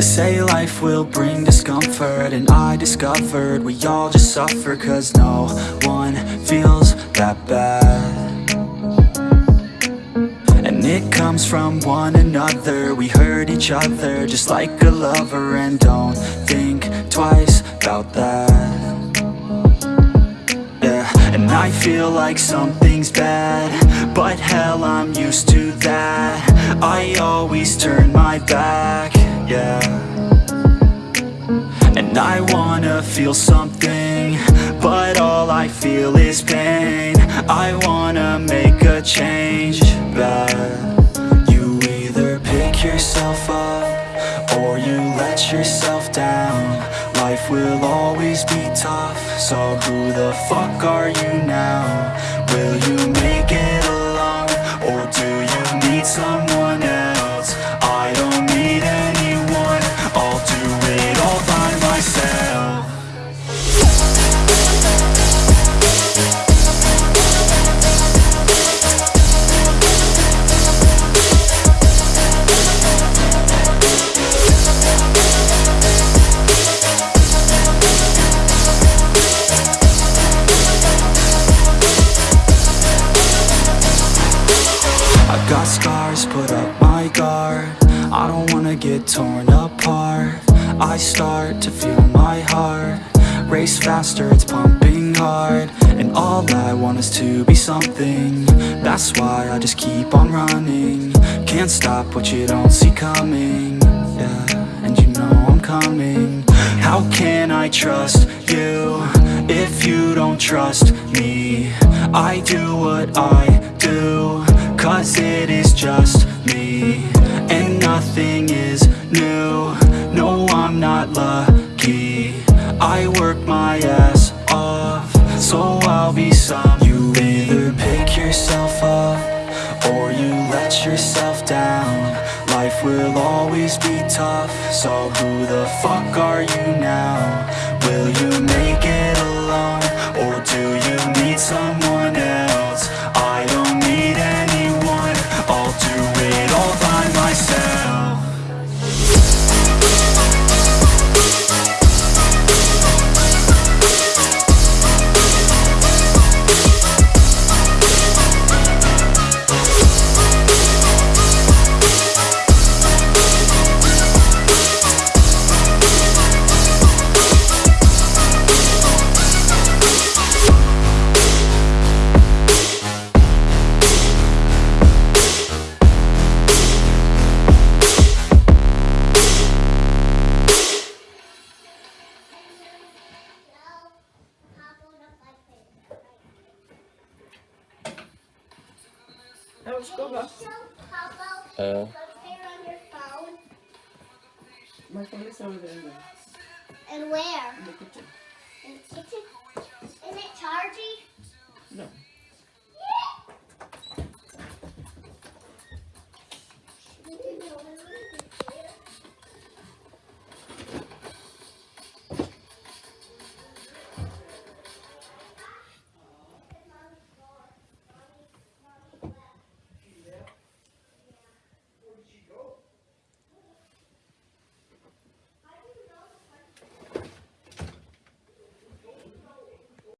They say life will bring discomfort And I discovered we all just suffer Cause no one feels that bad. And it comes from one another We hurt each other just like a lover And don't think twice about that I feel like something's bad But hell, I'm used to that. I always turn my back, yeah. And I wanna feel something But all I feel is pain. I wanna make a change, but You either pick yourself up Or you let yourself down. Life will always be tough So who the fuck are you now? Will you make it alone? Or do you need someone guard I don't wanna get torn apart. I start to feel my heart Race faster, it's pumping hard. And all I want is to be something. That's why I just keep on running. Can't stop what you don't see coming. Yeah, and you know I'm coming. How can I trust you If you don't trust me? I do what I do Cause it is just me And nothing is new. No, I'm not lucky. I work my ass off. So I'll be some. You either pick yourself up Or you let yourself down. Life will always be tough. So who the fuck are you now? Will you make it alone? Uh. My phone is over there. And where? In the kitchen. In the kitchen? Isn't it charged?